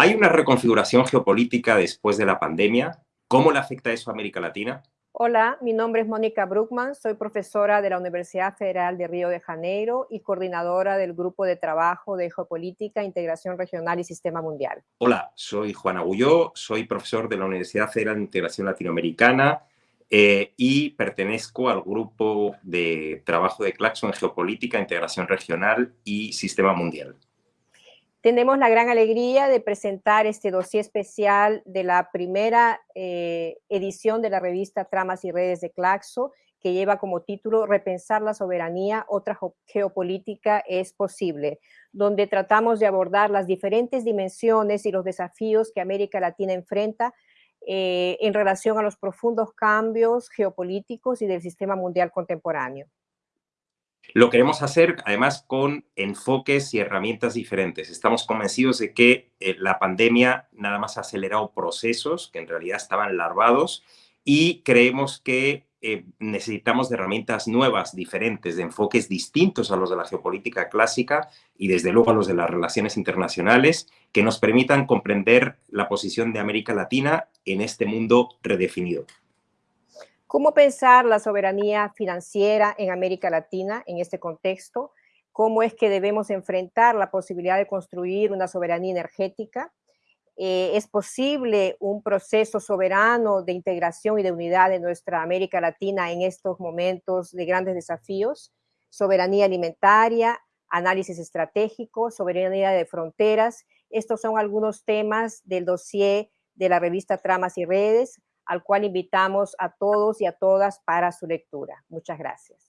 ¿Hay una reconfiguración geopolítica después de la pandemia? ¿Cómo le afecta eso a América Latina? Hola, mi nombre es Mónica Bruckman, soy profesora de la Universidad Federal de Río de Janeiro y coordinadora del Grupo de Trabajo de Geopolítica, Integración Regional y Sistema Mundial. Hola, soy Juan Agulló, soy profesor de la Universidad Federal de Integración Latinoamericana eh, y pertenezco al Grupo de Trabajo de Claxon en Geopolítica, Integración Regional y Sistema Mundial. Tenemos la gran alegría de presentar este dossier especial de la primera eh, edición de la revista Tramas y Redes de Claxo, que lleva como título Repensar la soberanía, otra geopolítica es posible, donde tratamos de abordar las diferentes dimensiones y los desafíos que América Latina enfrenta eh, en relación a los profundos cambios geopolíticos y del sistema mundial contemporáneo. Lo queremos hacer además con enfoques y herramientas diferentes. Estamos convencidos de que eh, la pandemia nada más ha acelerado procesos que en realidad estaban larvados y creemos que eh, necesitamos herramientas nuevas, diferentes, de enfoques distintos a los de la geopolítica clásica y desde luego a los de las relaciones internacionales que nos permitan comprender la posición de América Latina en este mundo redefinido. ¿Cómo pensar la soberanía financiera en América Latina en este contexto? ¿Cómo es que debemos enfrentar la posibilidad de construir una soberanía energética? Eh, ¿Es posible un proceso soberano de integración y de unidad de nuestra América Latina en estos momentos de grandes desafíos? Soberanía alimentaria, análisis estratégico, soberanía de fronteras. Estos son algunos temas del dossier de la revista Tramas y Redes, al cual invitamos a todos y a todas para su lectura. Muchas gracias.